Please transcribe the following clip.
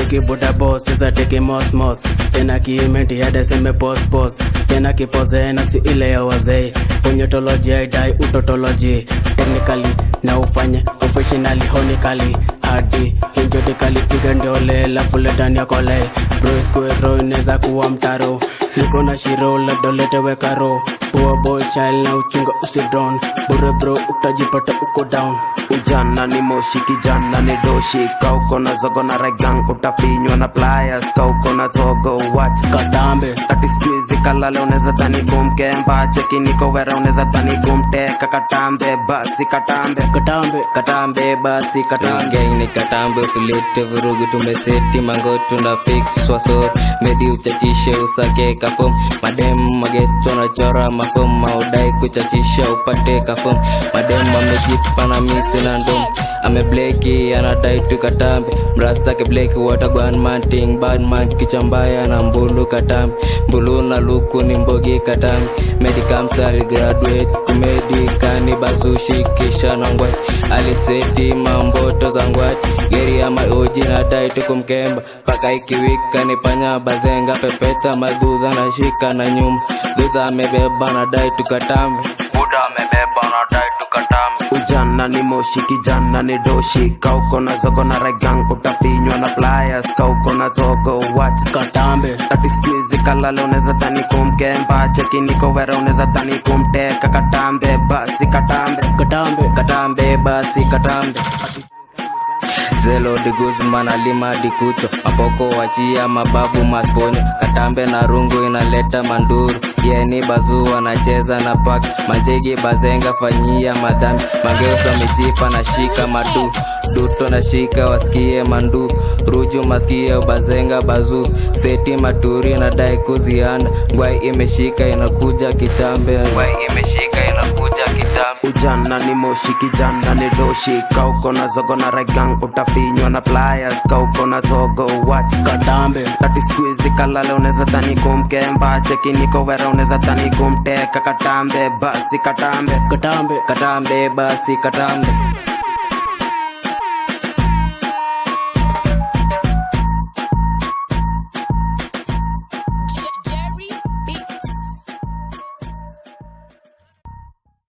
kibuda boss sasa teke mos mos tena kiimenti hada seme pos pos tena kipoze na si ile ya wazee. Punyotology aidai utotology. Technically na ufanye professionally honically. Hadi hinjotikali piga ndiole lafu letani yakole broiskuero inaweza kuwa mtaro. Niko na shiro labda uletewe karo poor boy child na uchunga usidron bure bro utajipata uko down ujana ni moshi kijana ni doshi. Kauko na zogo na regang utafinywa na pliers. Kauko na zogo watch kadambe. Ati skuizi kalale unaweza dhani kumkemba cheki niko wera unaweza dhani kumteka katambe basi katambe. Katambe. Katambe basi katambe. Ni katambe usilete vurugu tumeseti mangotu na fix waso medhi uchachishe usake kafom madem magetu na chora mafom maudai kuchachisha upate kafom madem amejipa na misi na ndom amebleki anadai tu katambe mrasake bleki watagwan manting badman kichambaya na mbulu katambi. Mbulu na luku ni mbogi katambi. Medikamsari graduate kumedikani basushi kisha na ngwati aliseti mamboto za ngwati geri ya maoji na dai tukumkemba paka ikiwika ni panya bazenga pepeta madudha na shika na nyuma. Dhudha amebeba na daitu tukatambe ujana ni moshi kijana ni doshi. Kauko na zogo na regang utafinywa na pliers kauko na zogo watch. Katambe. Tati squeeze kalale unaweza dhani kumke. Mbache niko wera unaweza dhani kumteka. Katambe basi katambe. Katambe. Katambe basi katambe zelo de guzman alima dikuto mapoko wachia mababu masponyo katambe na rungu inaleta manduru. Yeni bazu wanacheza na pak majegi bazenga fanyia madhambi. Mageusa mijipa na shika madu duto na shika wasikie mandu ruju maskie bazenga bazu. Seti maturi na dai kuzianda ngwai imeshika inakuja kitambe. Ngwai imeshika inakuja kitambe. Ujana ni moshi kijana ni doshi. Kauko na zogo na regang utafinywa na pliers. Kauko na zogo wach kadambe. Tati squeeze kalale unaweza dhani kumkemba. Cheki niko wera unaweza dhani kumteka. Katambe basi katambe. Katambe katambe basi katambe